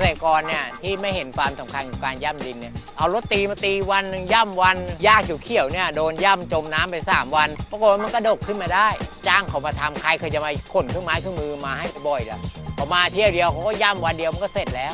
ษตรกรเนี่ยที่ไม่เห็นความสำคัญของการย่ำดินเนี่ยเอารถตีมาตีวันหนึ่งย่ำวันหญ้าเขียวๆเนี่ยโดนย่ำจมน้ำไป 3 วันปรากฏว่ามันก็ดกขึ้นมาได้ จ้างเขามาทำใครเคยจะมาขนเครื่องไม้เครื่องมือมาให้บ่อยล่ะพอมาเที่ยวเดียวเขาก็ย่ำวันเดียวมันก็เสร็จแล้ว